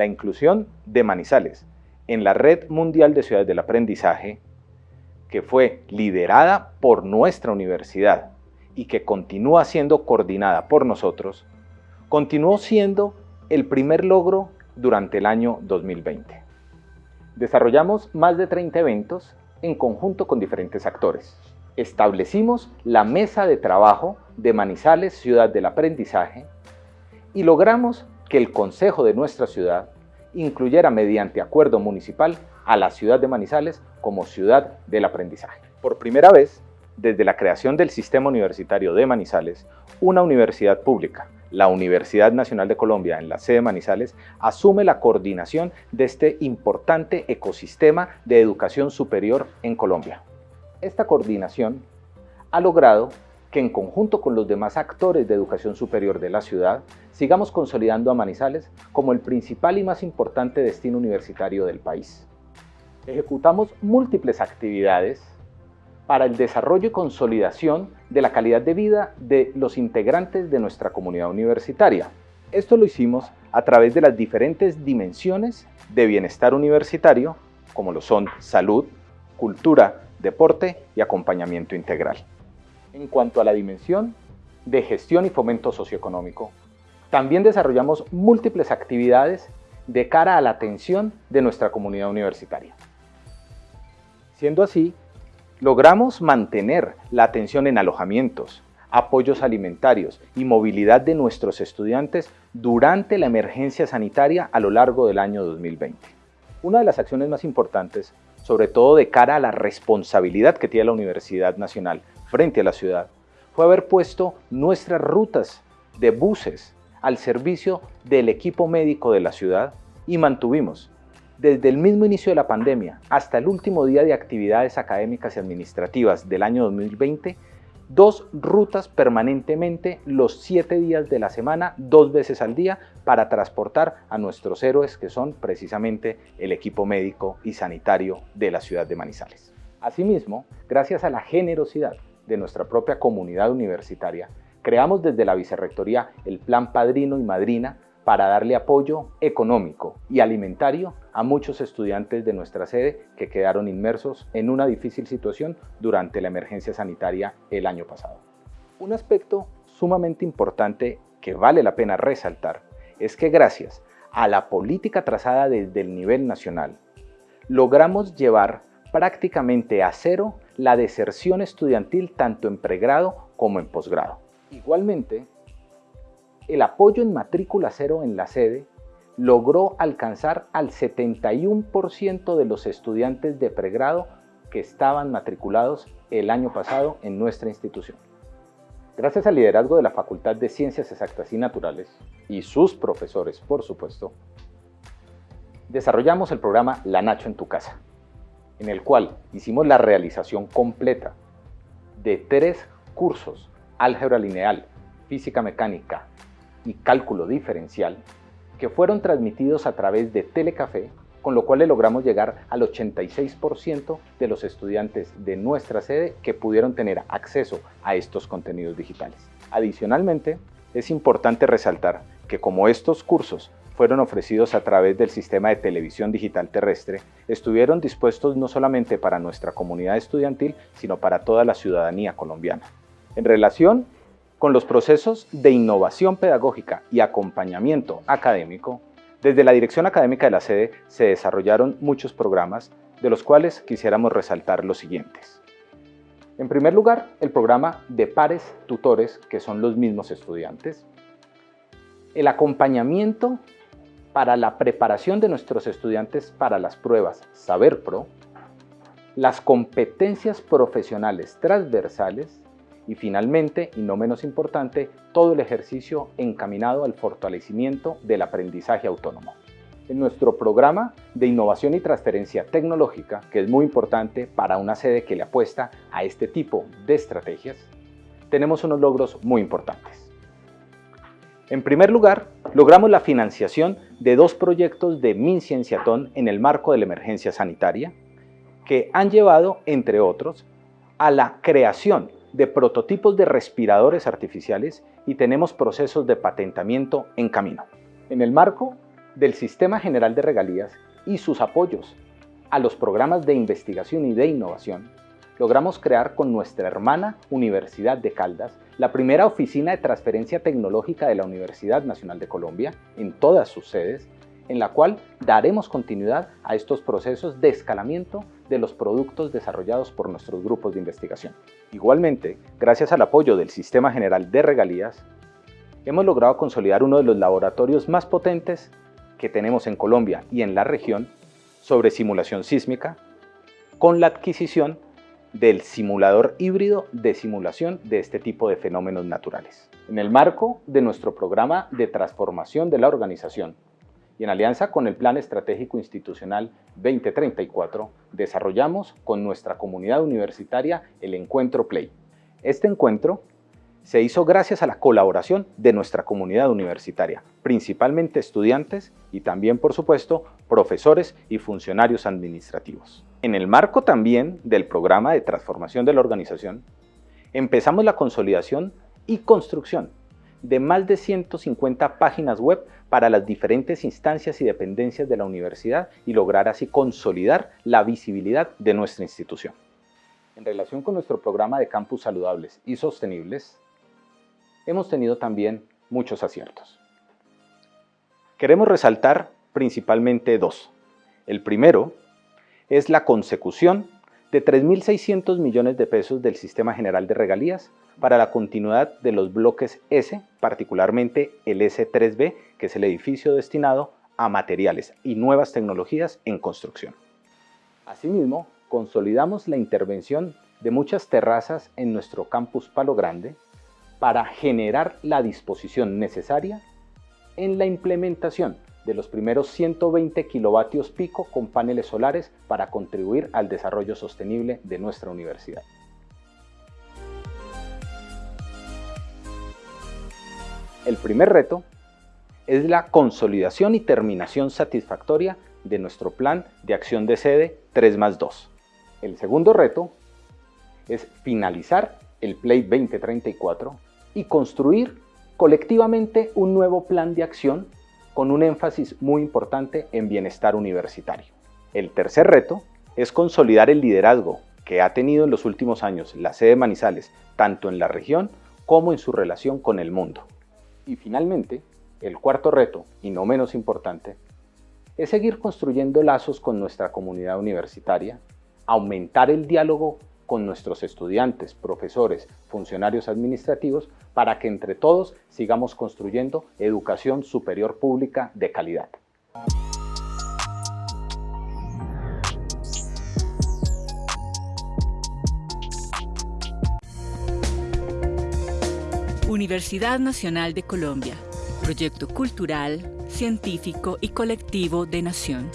la inclusión de Manizales en la Red Mundial de Ciudades del Aprendizaje, que fue liderada por nuestra universidad y que continúa siendo coordinada por nosotros, continuó siendo el primer logro durante el año 2020. Desarrollamos más de 30 eventos en conjunto con diferentes actores. Establecimos la mesa de trabajo de Manizales Ciudad del Aprendizaje y logramos que el Consejo de nuestra ciudad incluyera mediante acuerdo municipal a la ciudad de Manizales como ciudad del aprendizaje. Por primera vez, desde la creación del sistema universitario de Manizales, una universidad pública, la Universidad Nacional de Colombia en la sede Manizales, asume la coordinación de este importante ecosistema de educación superior en Colombia. Esta coordinación ha logrado que en conjunto con los demás actores de educación superior de la ciudad, sigamos consolidando a Manizales como el principal y más importante destino universitario del país. Ejecutamos múltiples actividades para el desarrollo y consolidación de la calidad de vida de los integrantes de nuestra comunidad universitaria. Esto lo hicimos a través de las diferentes dimensiones de bienestar universitario, como lo son salud, cultura, deporte y acompañamiento integral. En cuanto a la dimensión de gestión y fomento socioeconómico, también desarrollamos múltiples actividades de cara a la atención de nuestra comunidad universitaria. Siendo así, logramos mantener la atención en alojamientos, apoyos alimentarios y movilidad de nuestros estudiantes durante la emergencia sanitaria a lo largo del año 2020. Una de las acciones más importantes, sobre todo de cara a la responsabilidad que tiene la Universidad Nacional frente a la ciudad, fue haber puesto nuestras rutas de buses al servicio del equipo médico de la ciudad y mantuvimos desde el mismo inicio de la pandemia hasta el último día de actividades académicas y administrativas del año 2020, dos rutas permanentemente los siete días de la semana, dos veces al día, para transportar a nuestros héroes que son precisamente el equipo médico y sanitario de la ciudad de Manizales. Asimismo, gracias a la generosidad de nuestra propia comunidad universitaria, creamos desde la Vicerrectoría el Plan Padrino y Madrina para darle apoyo económico y alimentario a muchos estudiantes de nuestra sede que quedaron inmersos en una difícil situación durante la emergencia sanitaria el año pasado. Un aspecto sumamente importante que vale la pena resaltar es que gracias a la política trazada desde el nivel nacional, logramos llevar prácticamente a cero la deserción estudiantil tanto en pregrado como en posgrado. Igualmente, el apoyo en matrícula cero en la sede logró alcanzar al 71% de los estudiantes de pregrado que estaban matriculados el año pasado en nuestra institución. Gracias al liderazgo de la Facultad de Ciencias Exactas y Naturales y sus profesores, por supuesto, desarrollamos el programa La Nacho en tu casa, en el cual hicimos la realización completa de tres cursos, álgebra lineal, física mecánica y cálculo diferencial, que fueron transmitidos a través de Telecafé, con lo cual logramos llegar al 86% de los estudiantes de nuestra sede que pudieron tener acceso a estos contenidos digitales. Adicionalmente, es importante resaltar que como estos cursos fueron ofrecidos a través del sistema de televisión digital terrestre, estuvieron dispuestos no solamente para nuestra comunidad estudiantil, sino para toda la ciudadanía colombiana. En relación con los procesos de innovación pedagógica y acompañamiento académico, desde la dirección académica de la sede se desarrollaron muchos programas, de los cuales quisiéramos resaltar los siguientes. En primer lugar, el programa de pares tutores, que son los mismos estudiantes. El acompañamiento para la preparación de nuestros estudiantes para las pruebas Saber Pro. Las competencias profesionales transversales y finalmente, y no menos importante, todo el ejercicio encaminado al fortalecimiento del aprendizaje autónomo. En nuestro programa de innovación y transferencia tecnológica, que es muy importante para una sede que le apuesta a este tipo de estrategias, tenemos unos logros muy importantes. En primer lugar, logramos la financiación de dos proyectos de MinCienciatón en el marco de la emergencia sanitaria, que han llevado, entre otros, a la creación de prototipos de respiradores artificiales y tenemos procesos de patentamiento en camino. En el marco del Sistema General de Regalías y sus apoyos a los programas de investigación y de innovación, logramos crear con nuestra hermana Universidad de Caldas la primera oficina de transferencia tecnológica de la Universidad Nacional de Colombia en todas sus sedes, en la cual daremos continuidad a estos procesos de escalamiento de los productos desarrollados por nuestros grupos de investigación. Igualmente, gracias al apoyo del Sistema General de Regalías, hemos logrado consolidar uno de los laboratorios más potentes que tenemos en Colombia y en la región sobre simulación sísmica, con la adquisición del simulador híbrido de simulación de este tipo de fenómenos naturales. En el marco de nuestro programa de transformación de la organización y en alianza con el Plan Estratégico Institucional 2034, desarrollamos con nuestra comunidad universitaria el Encuentro Play. Este encuentro se hizo gracias a la colaboración de nuestra comunidad universitaria, principalmente estudiantes y también, por supuesto, profesores y funcionarios administrativos. En el marco también del programa de transformación de la organización, empezamos la consolidación y construcción de más de 150 páginas web para las diferentes instancias y dependencias de la universidad y lograr así consolidar la visibilidad de nuestra institución. En relación con nuestro programa de campus saludables y sostenibles, hemos tenido también muchos aciertos. Queremos resaltar principalmente dos. El primero es la consecución de 3.600 millones de pesos del Sistema General de Regalías para la continuidad de los bloques S, particularmente el S3B, que es el edificio destinado a materiales y nuevas tecnologías en construcción. Asimismo, consolidamos la intervención de muchas terrazas en nuestro campus Palo Grande, para generar la disposición necesaria en la implementación de los primeros 120 kilovatios pico con paneles solares para contribuir al desarrollo sostenible de nuestra universidad. El primer reto es la consolidación y terminación satisfactoria de nuestro plan de acción de sede 3 más 2. El segundo reto es finalizar el Play 2034 y construir colectivamente un nuevo plan de acción con un énfasis muy importante en bienestar universitario. El tercer reto es consolidar el liderazgo que ha tenido en los últimos años la sede Manizales, tanto en la región como en su relación con el mundo. Y finalmente, el cuarto reto, y no menos importante, es seguir construyendo lazos con nuestra comunidad universitaria, aumentar el diálogo con nuestros estudiantes, profesores, funcionarios administrativos, para que entre todos sigamos construyendo educación superior pública de calidad. Universidad Nacional de Colombia, proyecto cultural, científico y colectivo de nación.